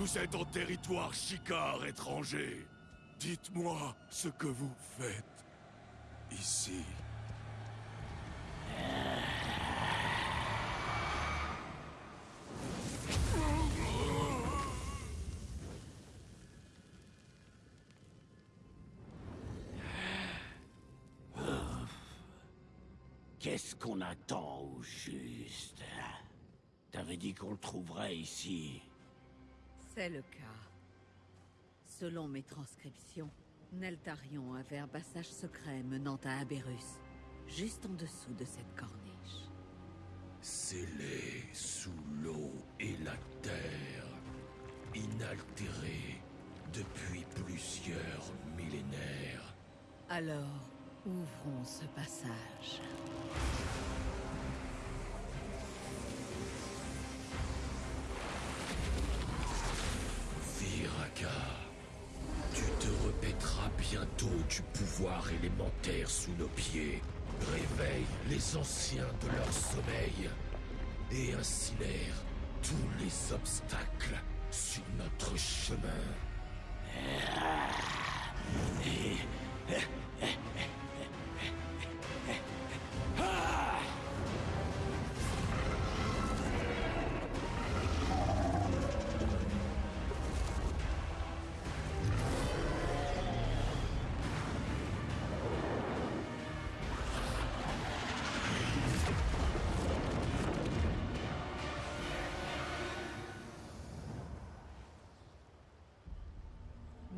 Vous êtes en territoire chicard étranger. Dites-moi ce que vous faites ici. Qu'est-ce qu'on attend au juste T'avais dit qu'on le trouverait ici. C'est le cas. Selon mes transcriptions, Neltarion avait un passage secret menant à Aberus, juste en dessous de cette corniche. Scellé sous l'eau et la terre, inaltéré depuis plusieurs millénaires. Alors, ouvrons ce passage. Bientôt du pouvoir élémentaire sous nos pieds. Réveille les anciens de leur sommeil et incinère tous les obstacles sur notre chemin.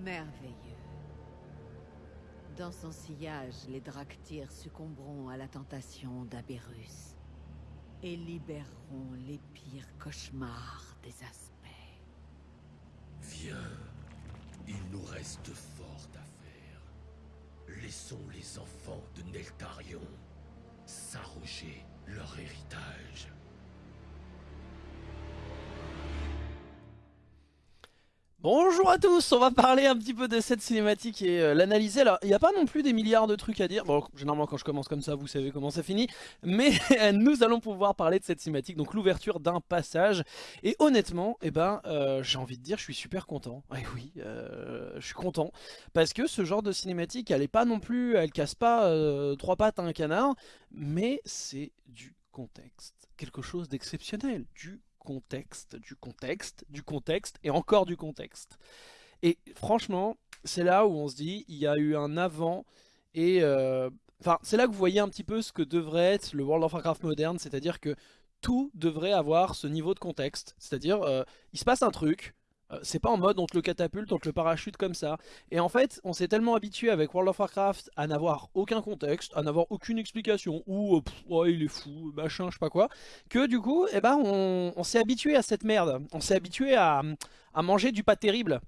Merveilleux. Dans son sillage, les Draktyrs succomberont à la tentation d'Aberus et libéreront les pires cauchemars des aspects. Viens, il nous reste fort à faire. Laissons les enfants de Neltarion s'arroger leur héritage. Bonjour à tous, on va parler un petit peu de cette cinématique et euh, l'analyser. Alors, il n'y a pas non plus des milliards de trucs à dire. Bon, généralement quand je commence comme ça, vous savez comment ça finit. Mais nous allons pouvoir parler de cette cinématique, donc l'ouverture d'un passage. Et honnêtement, eh ben, euh, j'ai envie de dire, je suis super content. Et oui, euh, je suis content. Parce que ce genre de cinématique, elle est pas non plus, elle casse pas euh, trois pattes à un canard. Mais c'est du contexte. Quelque chose d'exceptionnel. Du contexte, du contexte, du contexte et encore du contexte. Et franchement, c'est là où on se dit, il y a eu un avant et... euh, Enfin, c'est là que vous voyez un petit peu ce que devrait être le World of Warcraft moderne, c'est-à-dire que tout devrait avoir ce niveau de contexte. C'est-à-dire, euh, il se passe un truc, c'est pas en mode on te le catapulte, on te le parachute comme ça. Et en fait, on s'est tellement habitué avec World of Warcraft à n'avoir aucun contexte, à n'avoir aucune explication, ou euh, il est fou, machin, je sais pas quoi, que du coup, eh ben, on, on s'est habitué à cette merde. On s'est habitué à, à manger du pas terrible.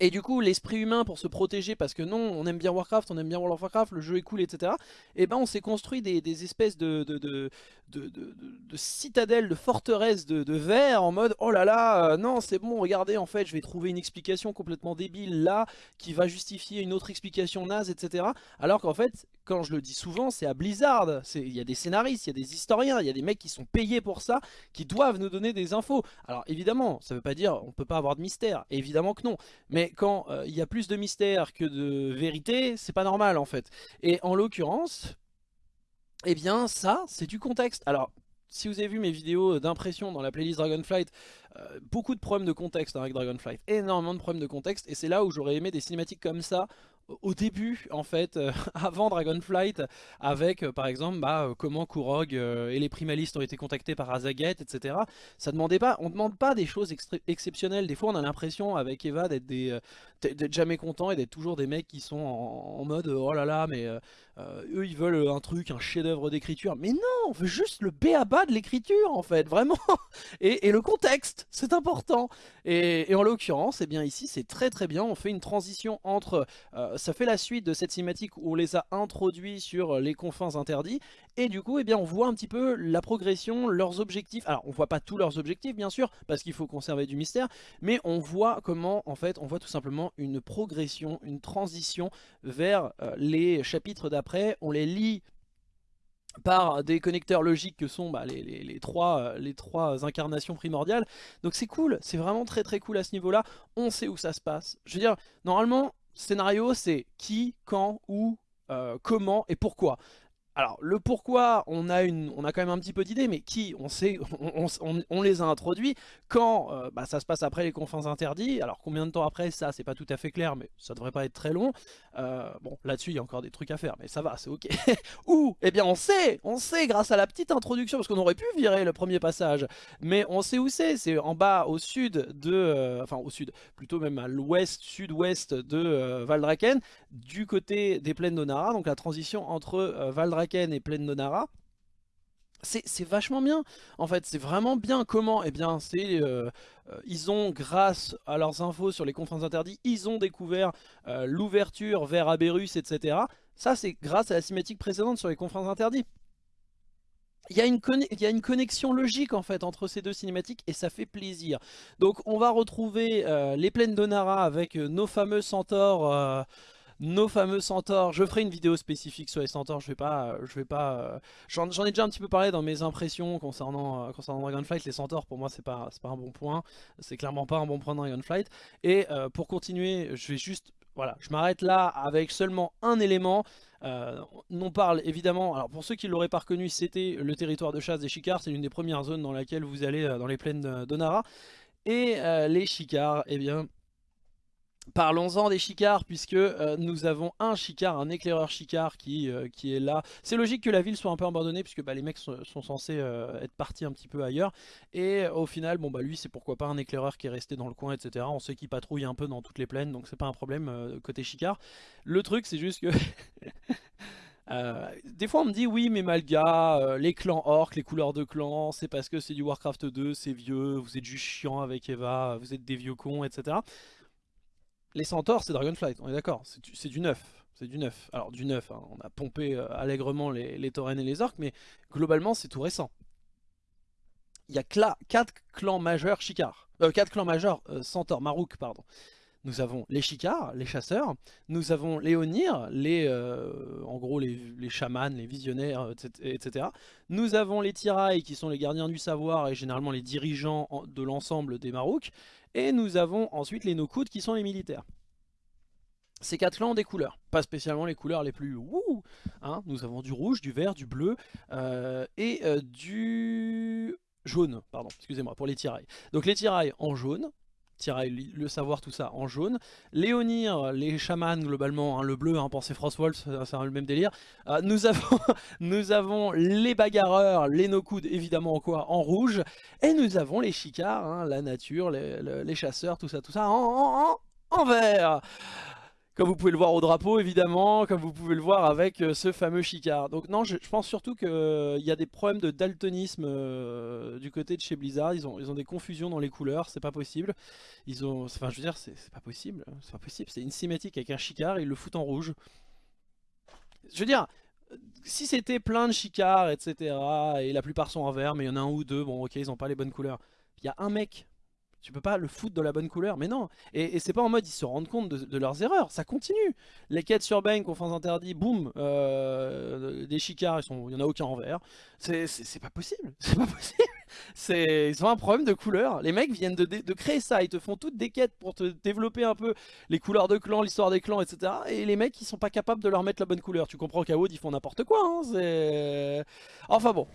Et du coup, l'esprit humain pour se protéger, parce que non, on aime bien Warcraft, on aime bien World of Warcraft, le jeu est cool, etc. Et ben on s'est construit des, espèces de, de, de, de, de- de- de citadelles, de forteresses de, de verre en mode oh là là, euh, non c'est bon, regardez en fait je vais trouver une explication complètement débile là qui va justifier une autre explication naze, etc. Alors qu'en fait, quand je le dis souvent, c'est à Blizzard, il y a des scénaristes, il y a des historiens, il y a des mecs qui sont payés pour ça, qui doivent nous donner des infos. Alors évidemment, ça veut pas dire on peut pas avoir de mystère, évidemment que non. Mais quand euh, il y a plus de mystère que de vérité, c'est pas normal en fait. Et en l'occurrence, eh bien ça, c'est du contexte. Alors, si vous avez vu mes vidéos d'impression dans la playlist Dragonflight, euh, beaucoup de problèmes de contexte hein, avec Dragonflight, énormément de problèmes de contexte, et c'est là où j'aurais aimé des cinématiques comme ça au début en fait euh, avant Dragonflight avec euh, par exemple bah, euh, comment Kurog et les primalistes ont été contactés par Azaget etc ça demandait pas on demande pas des choses exceptionnelles. Des fois on a l'impression avec Eva d'être des jamais content et d'être toujours des mecs qui sont en mode oh là là mais euh, euh, eux ils veulent un truc un chef d'œuvre d'écriture mais non on veut juste le béaba de l'écriture en fait vraiment et, le contexte c'est important et, en l'occurrence eh bien ici c'est très très bien on fait une transition entre euh, ça fait la suite de cette cinématique où on les a introduits sur les confins interdits et du coup eh bien on voit un petit peu la progression, leurs objectifs. Alors on voit pas tous leurs objectifs bien sûr parce qu'il faut conserver du mystère, mais on voit comment en fait on voit tout simplement une progression, une transition vers euh, les chapitres d'après. On les lit par des connecteurs logiques que sont bah, les, trois, les trois incarnations primordiales. Donc c'est cool, c'est vraiment très très cool à ce niveau-là. On sait où ça se passe. Je veux dire, normalement, scénario c'est qui, quand, où, comment et pourquoi. Alors, le pourquoi, on a, une, on a quand même un petit peu d'idée, mais qui, on sait, on, les a introduits. Quand, euh, bah, ça se passe après les confins interdits. Alors, combien de temps après, ça, c'est pas tout à fait clair, mais ça devrait pas être très long. Euh, bon, là-dessus, il y a encore des trucs à faire, mais ça va, c'est ok. Ou, eh bien, on sait, on sait grâce à la petite introduction, parce qu'on aurait pu virer le premier passage, mais on sait où c'est. C'est en bas, au sud de, euh, enfin, au sud, plutôt même à l'ouest, sud-ouest de Valdraken, du côté des plaines d'Onara, donc la transition entre Valdraken et Plaine Nonara, c'est vachement bien. En fait c'est vraiment bien comment eh bien c'est euh, euh, ils ont grâce à leurs infos sur les confins interdits ils ont découvert euh, l'ouverture vers Aberus etc ça c'est grâce à la cinématique précédente sur les a une il y a une connexion logique en fait entre ces deux cinématiques et ça fait plaisir. Donc on va retrouver les plaines d'Onara avec nos fameux centaures nos fameux centaures. Je ferai une vidéo spécifique sur les centaures, je vais pas... Je vais pas euh, J'en ai déjà un petit peu parlé dans mes impressions concernant, euh, Dragonflight. Les centaures, pour moi, c'est pas, pas un bon point. C'est clairement pas un bon point de Dragonflight. Et euh, pour continuer, je vais juste... Voilà, je m'arrête là avec seulement un élément. on parle évidemment, alors pour ceux qui l'auraient pas reconnu, c'était le territoire de chasse des chicards. C'est l'une des premières zones dans laquelle vous allez dans les plaines d'Onara. Et les chicards, eh bien, Parlons-en des chicards puisque euh, nous avons un chicard, un éclaireur chicard qui, euh, qui est là. C'est logique que la ville soit un peu abandonnée puisque bah, les mecs sont, censés euh, être partis un petit peu ailleurs. Et au final, bon bah lui c'est pourquoi pas un éclaireur qui est resté dans le coin etc. On sait qu'il patrouille un peu dans toutes les plaines donc c'est pas un problème côté chicard. Le truc c'est juste que... des fois on me dit oui mais Malga, les clans orcs, les couleurs de clans, c'est parce que c'est du Warcraft 2, c'est vieux, vous êtes juste chiant avec Eva, vous êtes des vieux cons, etc. Les centaures, c'est Dragonflight, on est d'accord, c'est du neuf. C'est du neuf. Alors du neuf, hein, on a pompé euh, allègrement les, les taurennes et les orques, mais globalement c'est tout récent. Il y a 4 clans majeurs Chikar. Euh, 4 clans majeurs euh, centaures, Marouk, pardon. Nous avons les Chikars, les chasseurs, nous avons les Onir, les, euh, en gros les, chamans, les visionnaires, etc. Nous avons les Tirailles qui sont les gardiens du savoir et généralement les dirigeants de l'ensemble des Marouks. Et nous avons ensuite les Nokud qui sont les militaires. Ces quatre clans ont des couleurs, pas spécialement les couleurs les plus wouh hein. Nous avons du rouge, du vert, du bleu euh, et euh, du jaune, pardon, excusez-moi, pour les tirailles. Donc les tirailles en jaune, le savoir, tout ça en jaune. Léonir, les chamans globalement, hein, le bleu, hein, pensez Frostwolf, c'est le même délire. Euh, nous, avons, les bagarreurs, les no-coudes évidemment en quoi? En rouge. Et nous avons les chicards, hein, la nature, les, chasseurs, tout ça, tout ça en, en vert comme vous pouvez le voir au drapeau évidemment, comme vous pouvez le voir avec euh, ce fameux chicard. Donc non, je, pense surtout qu'il euh, y a des problèmes de daltonisme euh, du côté de chez Blizzard. Ils ont, ils ont des confusions dans les couleurs, c'est pas possible. Ils ont, enfin je veux dire, c'est pas possible, c'est pas possible. C'est une cinématique avec un chicard et ils le foutent en rouge. Je veux dire, si c'était plein de chicards, etc. Et la plupart sont en vert, mais il y en a un ou deux, bon ok, ils ont pas les bonnes couleurs. Il y a un mec tu peux pas le foutre dans la bonne couleur, mais non. Et, c'est pas en mode ils se rendent compte de, leurs erreurs, ça continue. Les quêtes sur Bane, confins interdits, boum, euh, des chicards, il y en a aucun en vert. C'est pas possible, c'est pas possible. Ils ont un problème de couleur. Les mecs viennent de, créer ça, ils te font toutes des quêtes pour te développer un peu les couleurs de clans, l'histoire des clans, etc. Et les mecs ils sont pas capables de leur mettre la bonne couleur. Tu comprends qu'à ils font n'importe quoi. Hein, enfin bon.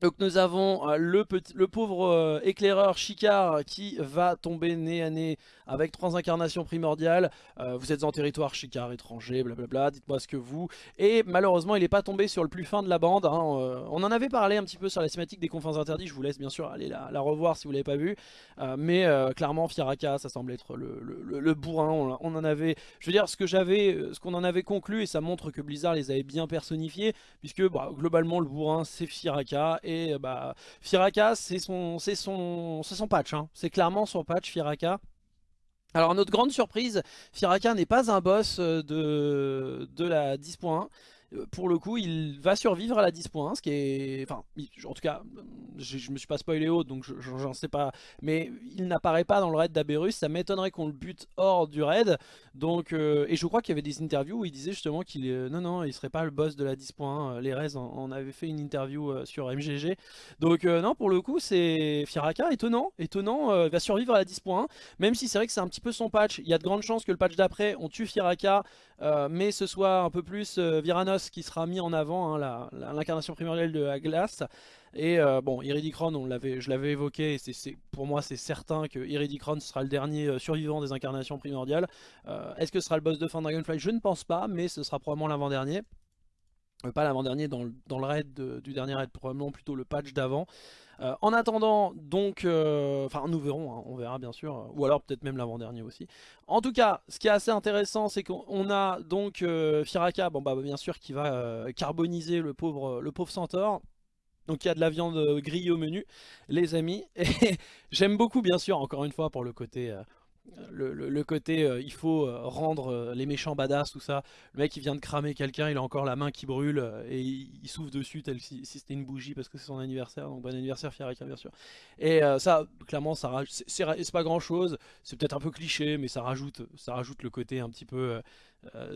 Donc nous avons euh, le, le pauvre euh, éclaireur Chicard qui va tomber nez à nez avec trois incarnations primordiales. Euh, vous êtes en territoire Chicard étranger, blablabla, dites-moi ce que vous... Et malheureusement il n'est pas tombé sur le plus fin de la bande. Hein, on en avait parlé un petit peu sur la cinématique des confins interdits, je vous laisse bien sûr aller la, revoir si vous ne l'avez pas vu. mais clairement Firaka ça semble être le, bourrin, on, en avait... Je veux dire ce qu'on en avait conclu et ça montre que Blizzard les avait bien personnifiés puisque bah, globalement le bourrin c'est Firaka et euh, bah, Firaka, c'est son, son, son patch. Hein. C'est clairement son patch, Firaka. Alors notre grande surprise, Firaka n'est pas un boss euh, de, de la 10.1. euh, pour le coup, il va survivre à la 10.1, ce qui est... Enfin, en tout cas, je, je me suis pas spoilé haut, donc j'en sais pas. Mais il n'apparaît pas dans le raid d'Aberus, ça m'étonnerait qu'on le bute hors du raid. Donc, euh, et je crois qu'il y avait des interviews où il disait justement qu'il est... Non, non, il serait pas le boss de la 10.1. Les Rez en, avait fait une interview euh, sur MGG. Donc, non, pour le coup, c'est Firaka, étonnant. Étonnant, il va survivre à la 10.1. Même si c'est vrai que c'est un petit peu son patch. Il y a de grandes chances que le patch d'après, on tue Firaka, mais ce soit un peu plus Viranos qui sera mis en avant, hein, l'incarnation primordiale de la glace. Et euh, bon, Iridicron, on je l'avais évoqué, pour moi c'est certain que Iridicron sera le dernier euh, survivant des incarnations primordiales. Euh, est-ce que ce sera le boss de fin Dragonfly? Je ne pense pas, mais ce sera probablement l'avant-dernier. pas l'avant-dernier dans, le raid du dernier raid, probablement plutôt le patch d'avant. Euh, en attendant, donc, euh, enfin nous verrons, hein, on verra bien sûr, ou alors peut-être même l'avant-dernier aussi. En tout cas, ce qui est assez intéressant, c'est qu'on a donc euh, Firaka, bah bien sûr, qui va carboniser le pauvre, le pauvre centaure. Donc il y a de la viande grillée au menu, les amis. Et j'aime beaucoup, bien sûr, encore une fois, pour le côté le, côté euh, il faut euh, rendre euh, les méchants badass tout ça. Le mec il vient de cramer quelqu'un il a encore la main qui brûle et il, souffle dessus tel si, c'était une bougie parce que c'est son anniversaire donc bon anniversaire Fiarika bien sûr. Et ça clairement ça c'est pas grand chose c'est peut-être un peu cliché mais ça rajoute ça rajoute le côté un petit peu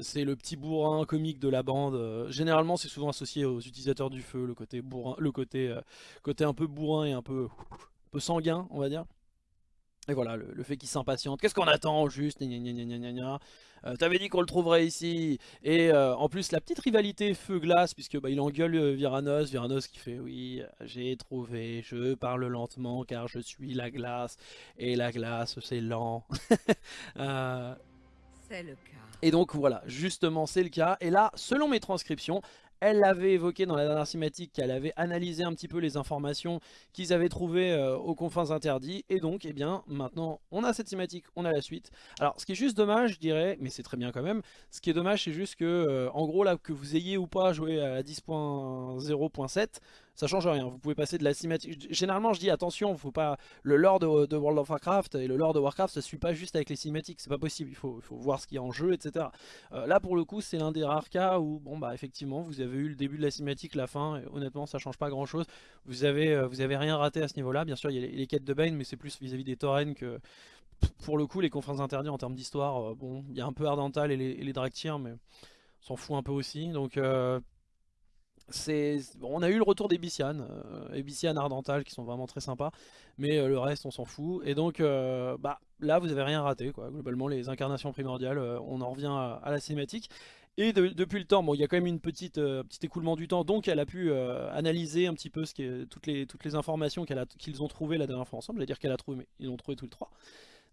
c'est le petit bourrin comique de la bande généralement c'est souvent associé aux utilisateurs du feu le côté bourrin le côté côté un peu bourrin et un peu un peu sanguin on va dire et voilà, le, fait qu'il s'impatiente. Qu'est-ce qu'on attend juste euh, T'avais dit qu'on le trouverait ici. Et euh, en plus, la petite rivalité feu-glace, puisque bah, il engueule euh, Viranos. Viranos qui fait Oui, j'ai trouvé, je parle lentement car je suis la glace. Et la glace, c'est lent. C'est le cas. Et donc voilà, justement c'est le cas. Et là, selon mes transcriptions, elle l'avait évoqué dans la dernière cinématique qu'elle avait analysé un petit peu les informations qu'ils avaient trouvées euh, aux confins interdits. Et donc, eh bien, maintenant, on a cette cinématique, on a la suite. Alors, ce qui est juste dommage, je dirais, mais c'est très bien quand même, ce qui est dommage, c'est juste que, euh, en gros, là, que vous ayez ou pas joué à 10.0.7, ça change rien. Vous pouvez passer de la cinématique. Généralement, je dis attention, faut pas le lore de, World of Warcraft et le lore de Warcraft, ça suit pas juste avec les cinématiques. C'est pas possible. Il faut, voir ce qu'il y a en jeu, etc. Euh, là, pour le coup, c'est l'un des rares cas où, bon, bah, effectivement, vous avez eu le début de la cinématique, la fin. Et honnêtement, ça change pas grand chose. Vous avez, euh, vous avez rien raté à ce niveau-là. Bien sûr, il y a les, quêtes de Bane, mais c'est plus vis-à-vis des taurennes que pour le coup, les conférences interdites en termes d'histoire, euh, bon, il y a un peu Ardental et les, les mais on s'en fout un peu aussi. Donc, on a eu le retour des euh, Ardental qui sont vraiment très sympas, mais euh, le reste on s'en fout. Et donc euh, bah, là vous avez rien raté. Globalement les incarnations primordiales, euh, on en revient à, la cinématique. Et depuis le temps, bon, il y a quand même une petit écoulement du temps, donc elle a pu analyser un petit peu toutes les toutes les informations qu'ils ont trouvées la dernière fois ensemble. J'allais dire qu'elle a trouvé, mais ils l'ont trouvé tous les trois.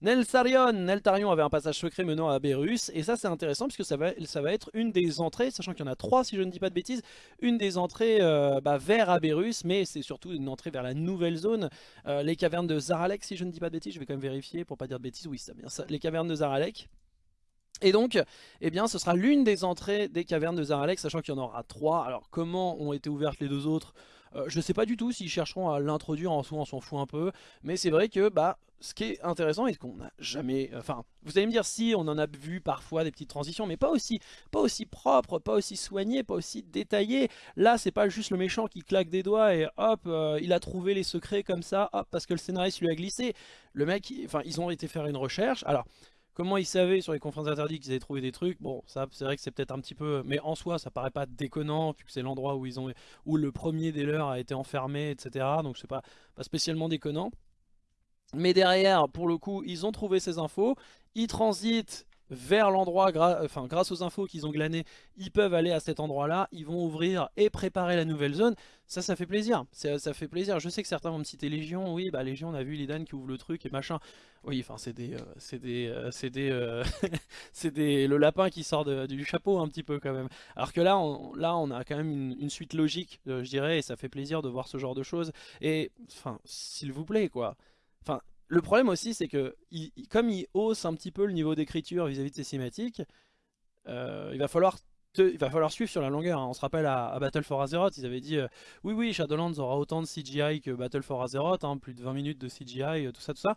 Nelsarion, Neltarion avait un passage secret menant à Berus, et ça c'est intéressant puisque ça va, ça va être une des entrées, sachant qu'il y en a trois si je ne dis pas de bêtises, une des entrées euh, bah, vers Aberus, mais c'est surtout une entrée vers la nouvelle zone, euh, les cavernes de Zaralek si je ne dis pas de bêtises, je vais quand même vérifier pour pas dire de bêtises, oui c'est bien ça, les cavernes de Zaralek. Et donc, eh bien, ce sera l'une des entrées des cavernes de Zaralek, sachant qu'il y en aura trois. Alors, comment ont été ouvertes les deux autres? Euh, Je ne sais pas du tout s'ils chercheront à l'introduire en soi, on s'en fout un peu. Mais c'est vrai que, bah, ce qui est intéressant et qu'on n'a jamais... Enfin, vous allez me dire si on en a vu parfois des petites transitions, mais pas aussi, pas aussi propre, pas aussi soigné, pas aussi détaillé. Là, c'est pas juste le méchant qui claque des doigts et hop, euh, il a trouvé les secrets comme ça, hop, parce que le scénariste lui a glissé. Le mec, enfin, ils ont été faire une recherche. Alors, comment ils savaient sur les conférences interdites qu'ils avaient trouvé des trucs Bon, ça, c'est vrai que c'est peut-être un petit peu... Mais en soi, ça paraît pas déconnant, vu que c'est l'endroit où ils ont où le premier des leurs a été enfermé, etc. Donc c'est pas, pas spécialement déconnant. Mais derrière, pour le coup, ils ont trouvé ces infos, ils transitent vers l'endroit, enfin grâce aux infos qu'ils ont glanées, ils peuvent aller à cet endroit-là, ils vont ouvrir et préparer la nouvelle zone. Ça, ça fait plaisir. Ça, fait plaisir. Je sais que certains vont me citer Légion. Oui, bah Légion, on a vu Lidan qui ouvre le truc et machin. Oui, enfin c'est des, euh, c'est des, euh, c'est des, euh, c'est des, le lapin qui sort du chapeau un petit peu quand même. Alors que là, on, là, on a quand même une, une suite logique, je dirais, et ça fait plaisir de voir ce genre de choses. Et, enfin, s'il vous plaît, quoi. Enfin, le problème aussi, c'est que comme il hausse un petit peu le niveau d'écriture vis-à-vis de ses cinématiques, euh, il va falloir suivre sur la longueur. Hein. On se rappelle à, Battle for Azeroth, ils avaient dit euh, oui oui Shadowlands aura autant de CGI que Battle for Azeroth, hein, plus de 20 minutes de CGI, euh, tout ça tout ça.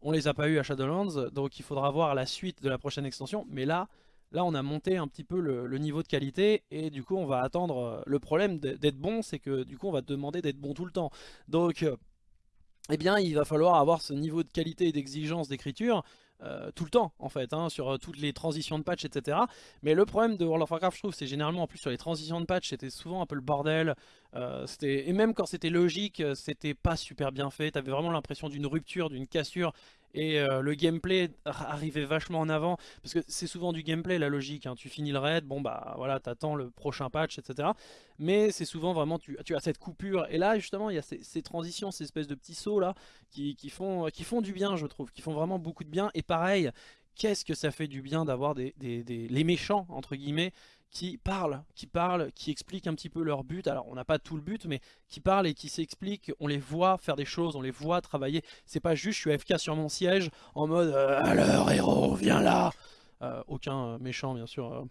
On les a pas eu à Shadowlands, donc il faudra voir la suite de la prochaine extension. Mais là, Là, on a monté un petit peu le, niveau de qualité et du coup, on va attendre. Le problème d'être bon, c'est que du coup, on va te demander d'être bon tout le temps. Donc, eh bien, il va falloir avoir ce niveau de qualité et d'exigence d'écriture euh, tout le temps en fait, hein, sur toutes les transitions de patch, etc. Mais le problème de World of Warcraft, je trouve, c'est généralement en plus sur les transitions de patch, c'était souvent un peu le bordel. et même quand c'était logique, c'était pas super bien fait. T'avais vraiment l'impression d'une rupture, d'une cassure et euh, le gameplay arrivait vachement en avant parce que c'est souvent du gameplay la logique hein. tu finis le raid bon bah voilà t'attends le prochain patch etc mais c'est souvent vraiment tu, as cette coupure. Et là justement il y a ces, transitions ces espèces de petits sauts là qui, font, qui font du bien je trouve qui font vraiment beaucoup de bien. Et pareil qu'est-ce que ça fait du bien d'avoir des, les méchants entre guillemets qui parlent, qui parlent, qui expliquent un petit peu leur but. Alors on n'a pas tout le but, mais qui parlent et qui s'expliquent. On les voit faire des choses, on les voit travailler. C'est pas juste je suis FK sur mon siège en mode euh, alors héros viens là. Euh, aucun euh, méchant bien sûr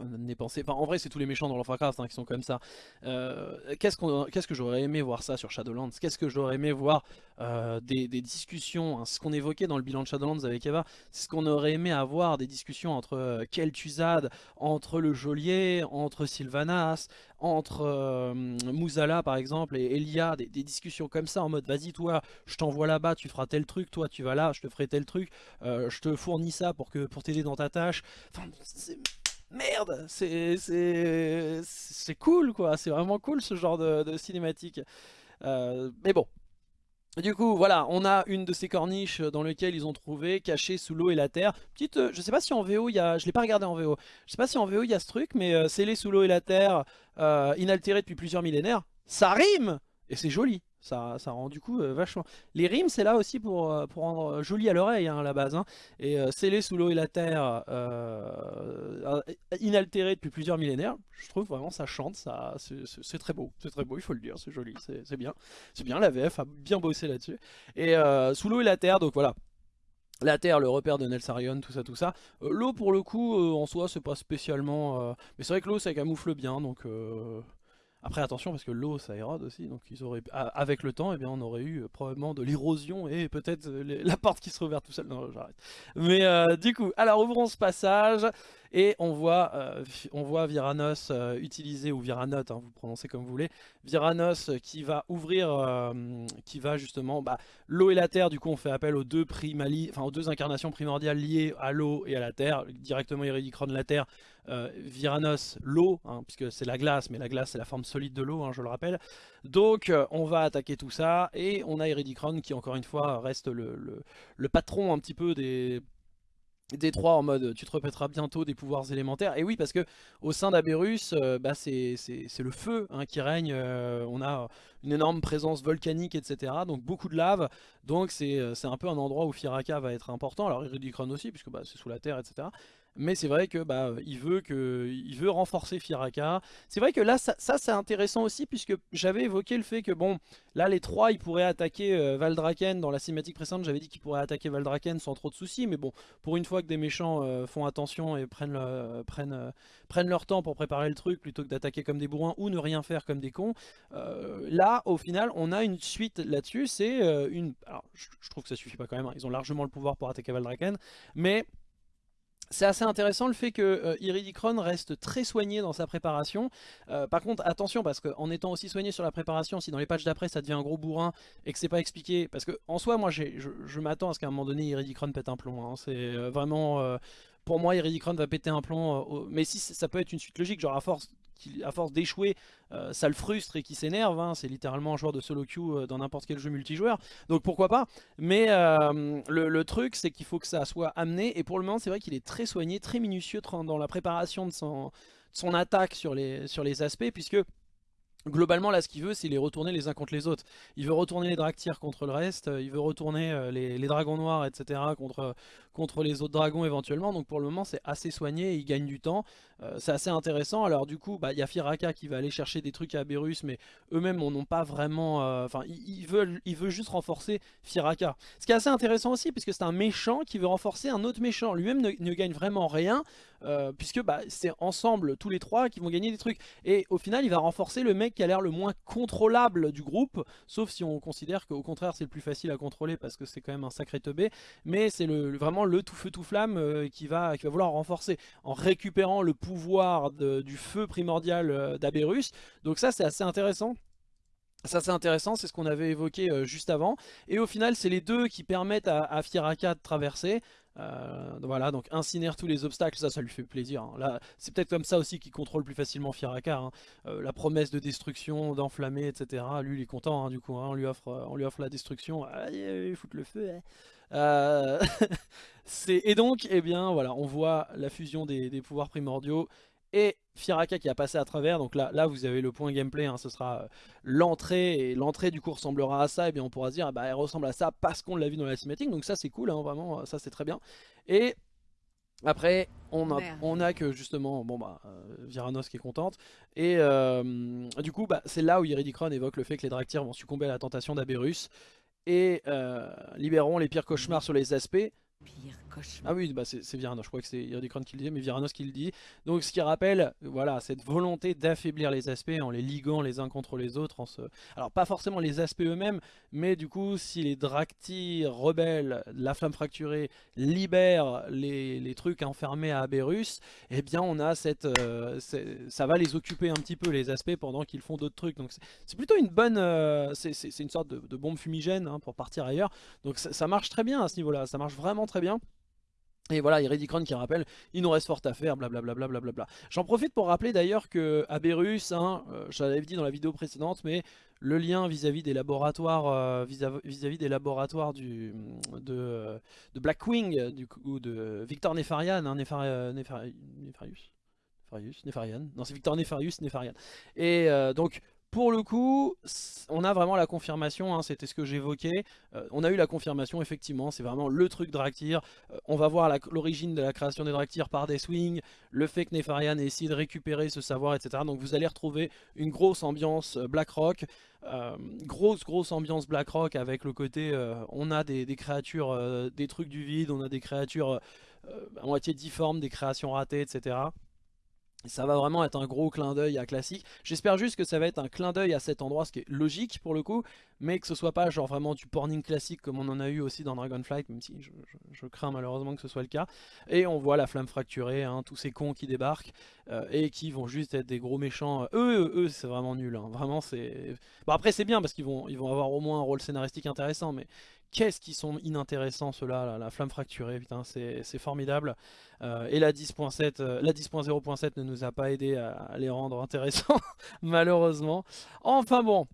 n'est pensé. Enfin, en vrai, c'est tous les méchants dans Warcraft hein, qui sont comme ça. Euh, Qu'est-ce que j'aurais aimé voir ça sur Shadowlands? Qu'est-ce que j'aurais aimé voir euh, des, discussions hein, Ce qu'on évoquait dans le bilan de Shadowlands avec Eva, c'est ce qu'on aurait aimé avoir des discussions entre euh, Kel'Thuzad, entre le Geôlier, entre Sylvanas, entre euh, Muzala par exemple et Elia, des, discussions comme ça en mode vas-y toi, je t'envoie là-bas, tu feras tel truc, toi tu vas là, je te ferai tel truc, je te fournis ça pour, pour t'aider dans ta tâche. Enfin, merde, c'est cool quoi, c'est vraiment cool ce genre de, cinématique. Euh, mais bon, du coup, voilà, on a une de ces corniches dans lesquelles ils ont trouvé, cachée sous l'eau et la terre. Petite, euh, je sais pas si en VO il y a, je l'ai pas regardé en VO, je sais pas si en VO il y a ce truc, mais euh, scellé sous l'eau et la terre, inaltéré depuis plusieurs millénaires, ça rime Et c'est joli. Ça, rend du coup euh, vachement... Les rimes c'est là aussi pour, euh, pour rendre euh, joli à l'oreille hein, à la base. Hein. Et scellé sous l'eau et la terre, inaltéré depuis plusieurs millénaires, je trouve vraiment ça chante, ça c'est très beau. C'est très beau, il faut le dire, c'est joli, c'est bien. C'est bien, la VF a bien bossé là-dessus. Et sous l'eau et la terre, donc voilà. La Terre, le repère de Nelsarion, tout ça, tout ça. l'eau, pour le coup, en soi, c'est pas spécialement... Mais c'est vrai que l'eau, ça camoufle bien, donc... Après attention parce que l'eau ça érode aussi, donc ils auraient, avec le temps, eh bien, on aurait eu euh, probablement de l'érosion et peut-être euh, la porte qui serait ouverte tout seul. Non, j'arrête. Mais euh, du coup, alors ouvrons ce passage. Et on voit, euh, Viranos euh, utiliser, ou Viranote, hein, vous prononcez comme vous voulez, Viranos euh, qui va ouvrir, qui va justement, bah, l'eau et la terre, du coup on fait appel aux deux, enfin, aux deux incarnations primordiales liées à l'eau et à la terre, directement Iridicron la terre, Viranos l'eau, hein, puisque c'est la glace, mais la glace c'est la forme solide de l'eau, hein, je le rappelle. Donc on va attaquer tout ça, et on a Iridicron qui encore une fois reste le patron un petit peu des des trois en mode tu te répéteras bientôt des pouvoirs élémentaires. Et oui parce que au sein d'Aberus euh, bah, c'est le feu hein, qui règne euh, on a une énorme présence volcanique etc donc beaucoup de lave. Donc c'est un peu un endroit où Firaka va être important. Alors Iridicron aussi puisque bah, c'est sous la terre etc mais c'est vrai que bah, il, veut que il veut renforcer Firaka. C'est vrai que là, ça, c'est intéressant aussi, puisque j'avais évoqué le fait que, bon, là, les trois, ils pourraient attaquer euh, Valdraken. Dans la cinématique précédente, j'avais dit qu'ils pourraient attaquer Valdraken sans trop de soucis, mais bon, pour une fois que des méchants euh, font attention et prennent, prennent, euh, prennent leur temps pour préparer le truc, plutôt que d'attaquer comme des bourrins ou ne rien faire comme des cons, là, au final, on a une suite là-dessus, c'est une... Alors, je, trouve que ça suffit pas quand même, hein. ils ont largement le pouvoir pour attaquer Valdraken, mais c'est assez intéressant le fait que euh, Iridicron reste très soigné dans sa préparation. Euh, par contre, attention, parce qu'en étant aussi soigné sur la préparation, si dans les patchs d'après ça devient un gros bourrin et que c'est pas expliqué, parce que en soi, moi je, m'attends à ce qu'à un moment donné Iridicron pète un plomb. Hein. C'est euh, vraiment... pour moi, Iridicron va péter un plomb, mais si ça peut être une suite logique, genre à force à force d'échouer, euh, ça le frustre et qui s'énerve. Hein. C'est littéralement un joueur de solo queue euh, dans n'importe quel jeu multijoueur. Donc pourquoi pas. Mais euh, le, truc, c'est qu'il faut que ça soit amené. Et pour le moment, c'est vrai qu'il est très soigné, très minutieux dans la préparation de son, attaque sur les, aspects. Puisque Globalement, là, ce qu'il veut, c'est les retourner les uns contre les autres. Il veut retourner les Draktyr contre le reste, il veut retourner les, dragons noirs, etc. contre, contre les autres dragons éventuellement. Donc pour le moment, c'est assez soigné, il gagne du temps. Euh, c'est assez intéressant. Alors du coup, bah, il y a Firaka qui va aller chercher des trucs à Berus, mais eux-mêmes n'ont pas vraiment... Euh, enfin, ils, veulent, ils veulent juste renforcer Firaka. Ce qui est assez intéressant aussi, puisque c'est un méchant qui veut renforcer un autre méchant. Lui-même ne, gagne vraiment rien, euh, puisque bah, c'est ensemble, tous les trois, qui vont gagner des trucs. Et au final, il va renforcer le mec qui a l'air le moins contrôlable du groupe, sauf si on considère qu'au contraire, c'est le plus facile à contrôler, parce que c'est quand même un sacré teubé. Mais c'est le, vraiment le tout feu tout flamme euh, qui, va, vouloir renforcer en récupérant le pouvoir du feu primordial euh, d'Aberus. Donc ça c'est assez intéressant. Ça c'est intéressant, c'est ce qu'on avait évoqué euh, juste avant. Et au final c'est les deux qui permettent à, à de traverser. Voilà, donc incinère tous les obstacles, ça, ça lui fait plaisir. Hein. C'est peut-être comme ça aussi qu'il contrôle plus facilement Firaka. Hein. La promesse de destruction, d'enflammer, etc. Lui, il est content, hein, du coup. on, lui offre, on lui offre la destruction. Allez, foutre le feu. Euh, et donc, eh bien, voilà, on voit la fusion des pouvoirs primordiaux et Firaka qui a passé à travers, donc là, là vous avez le point gameplay, hein, ce sera euh, l'entrée, et l'entrée du coup ressemblera à ça, et bien on pourra se dire, ah bah, elle ressemble à ça parce qu'on l'a vu dans la cinématique, donc ça c'est cool, hein, vraiment, ça c'est très bien. Et après, on a, on a que justement, bon bah, euh, Viranos qui est contente, et euh, du coup, bah, c'est là où Iridicron évoque le fait que les Draktyr vont succomber à la tentation d'Aberus, et libéreront les pires cauchemars sur les aspects, ah oui, bah c'est Viranos, je crois que c'est Iridicron qui le dit, mais Viranos qui le dit. Donc ce qui rappelle, voilà, cette volonté d'affaiblir les aspects en les liguant les uns contre les autres. Alors pas forcément les aspects eux-mêmes, mais du coup si les Drakti rebelles, la flamme fracturée, libèrent les, trucs enfermés à Aberus, eh bien on a cette... Euh, ça va les occuper un petit peu les aspects pendant qu'ils font d'autres trucs. Donc c'est plutôt une bonne... Euh, c'est une sorte de, bombe fumigène hein, pour partir ailleurs. Donc ça marche très bien à ce niveau-là, ça marche vraiment très bien. Et voilà, Iridicron qui rappelle, il nous reste fort à faire, blablabla. Bla bla bla J'en profite pour rappeler d'ailleurs que Aberus, hein, euh, dit dans la vidéo précédente, mais le lien vis-à-vis des laboratoires euh, vis-à-vis des laboratoires du, de, de Blackwing, du coup, de Victor Nefarian, hein, Nefarius Nefarian, non c'est Victor Nefarius, Nefarian. Et euh, donc pour le coup, on a vraiment la confirmation, hein, c'était ce que j'évoquais, euh, on a eu la confirmation effectivement, c'est vraiment le truc Draktyr, euh, on va voir l'origine de la création des Draktyr par Deathwing, le fait que Nefarian ait essayé de récupérer ce savoir, etc. Donc vous allez retrouver une grosse ambiance euh, Blackrock, grosse grosse ambiance Blackrock avec le côté, on a des, des créatures, des trucs du vide, on a des créatures à moitié difformes, des créations ratées, etc. Ça va vraiment être un gros clin d'œil à classique. J'espère juste que ça va être un clin d'œil à cet endroit, ce qui est logique pour le coup, mais que ce soit pas genre vraiment du porning classique comme on en a eu aussi dans Dragonflight, même si je, crains malheureusement que ce soit le cas. Et on voit la flamme fracturée, hein, tous ces cons qui débarquent euh, et qui vont juste être des gros méchants. Eux, eux, c'est vraiment nul. Hein. Vraiment, c'est. Bon après c'est bien parce qu'ils vont, ils vont avoir au moins un rôle scénaristique intéressant, mais qu'est-ce qu'ils sont inintéressants ceux-là, la flamme fracturée, putain, c'est formidable. Euh, et la 10.7, euh, la 10.0.7 ne nous a pas aidé à, les rendre intéressants, malheureusement. Enfin bon,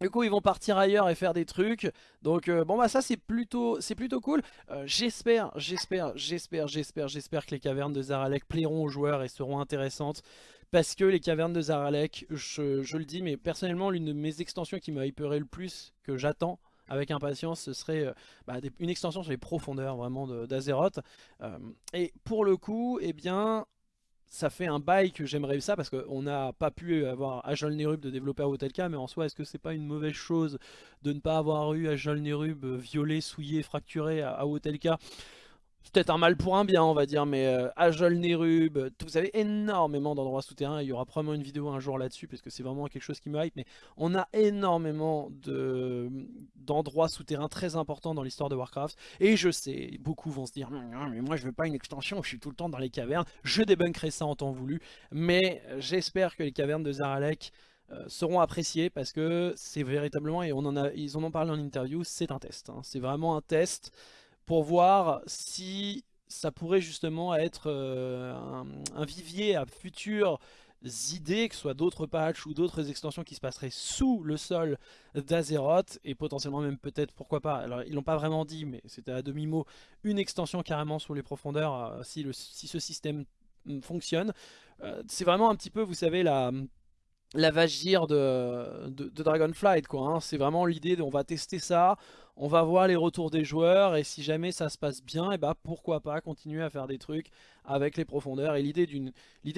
du coup ils vont partir ailleurs et faire des trucs Donc euh, bon bah ça c'est plutôt cool J'espère, j'espère, j'espère, j'espère, j'espère que les cavernes de Zaralek plairont aux joueurs et seront intéressantes Parce que les cavernes de Zaralek, je, je le dis mais personnellement l'une de mes extensions qui m'a hyperé le plus que j'attends avec impatience, ce serait euh, bah, une extension sur les profondeurs vraiment d'Azeroth. Euh, et pour le coup, eh bien, ça fait un bail que j'aimerais ça parce qu'on n'a pas pu avoir Ajol Nerub de développer à Hotelka mais en soi est-ce que c'est pas une mauvaise chose de ne pas avoir eu Ajol Nerub violé, souillé, fracturé à, à c'est peut-être un mal pour un bien on va dire mais euh, Ajol Nerub, vous avez énormément d'endroits souterrains, il y aura probablement une vidéo un jour là-dessus parce que c'est vraiment quelque chose qui me hype. Mais on a énormément d'endroits souterrains très importants dans l'histoire de Warcraft. Et je sais, beaucoup vont se dire mais moi je veux pas une extension, je suis tout le temps dans les cavernes, je débunkerai ça en temps voulu mais j'espère que les cavernes de Zaralek euh, seront appréciées parce que c'est véritablement, et on en a, ils en ont parlé en interview, c'est un test, hein. c'est vraiment un test pour voir si ça pourrait justement être euh, un, vivier à futures idées, que ce soit d'autres patchs ou d'autres extensions qui se passeraient sous le sol d'Azeroth et potentiellement même peut-être, pourquoi pas, alors ils l'ont pas vraiment dit mais c'était à demi-mot, une extension carrément sous les profondeurs euh, si, le, si ce système mm, fonctionne. Euh, c'est vraiment un petit peu, vous savez, la la vagir de, de, Dragonflight quoi. Hein. C'est vraiment l'idée on va tester ça, on va voir les retours des joueurs et si jamais ça se passe bien, et eh bah ben, pourquoi pas continuer à faire des trucs avec les profondeurs. Et l'idée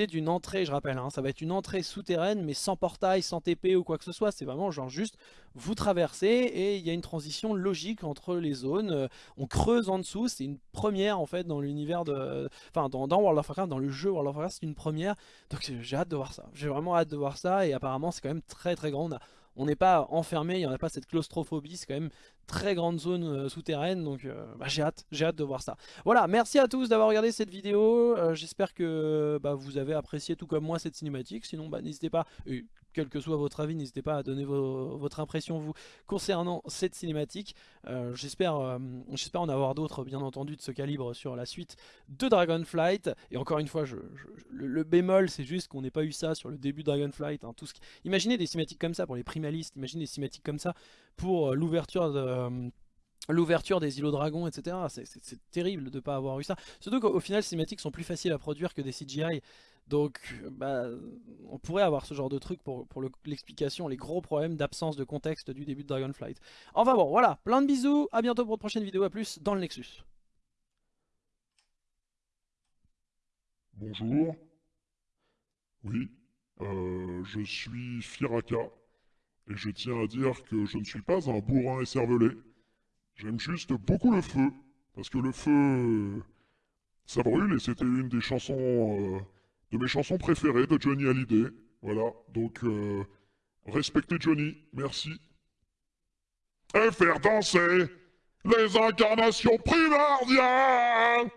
d'une entrée, je rappelle, hein, ça va être une entrée souterraine mais sans portail, sans TP ou quoi que ce soit. C'est vraiment genre juste vous traversez et il y a une transition logique entre les zones. Euh, on creuse en dessous, c'est une première en fait dans l'univers de... Enfin dans, World of Warcraft, dans le jeu World of Warcraft, c'est une première. Donc j'ai hâte de voir ça. J'ai vraiment hâte de voir ça et apparemment c'est quand même très très grand. On n'est pas enfermé, il n'y en a pas cette claustrophobie, c'est quand même très grande zone euh, souterraine, donc bah, j'ai hâte, j'ai hâte de voir ça. Voilà, merci à tous d'avoir regardé cette vidéo, j'espère que bah, vous avez apprécié tout comme moi cette cinématique, sinon bah, n'hésitez pas, quel que soit votre avis, n'hésitez pas à donner votre impression vous concernant cette cinématique. Euh, J'espère euh, en avoir d'autres bien entendu de ce calibre sur la suite de Dragonflight. Et encore une fois, je, le, bémol c'est juste qu'on n'ait pas eu ça sur le début de Dragonflight. Hein, tout ce Imaginez des cinématiques comme ça pour les primalistes, imaginez des cinématiques comme ça pour euh, l'ouverture de... Euh, l'ouverture des îlots dragons, etc. C'est terrible de ne pas avoir eu ça. Surtout qu'au final, les cinématiques sont plus faciles à produire que des CGI. Donc, bah, on pourrait avoir ce genre de truc pour, l'explication, les gros problèmes d'absence de contexte du début de Dragonflight. Enfin bon, voilà, plein de bisous, à bientôt pour une prochaine vidéo, à plus dans le Nexus. Bonjour. Oui, euh, je suis Firaka, et je tiens à dire que je ne suis pas un bourrin écervelé. J'aime juste beaucoup le feu, parce que le feu, ça brûle, et c'était une des chansons... Euh, de mes chansons préférées de Johnny Hallyday. Voilà, donc euh, respectez Johnny, merci. Et faire danser les incarnations primordiales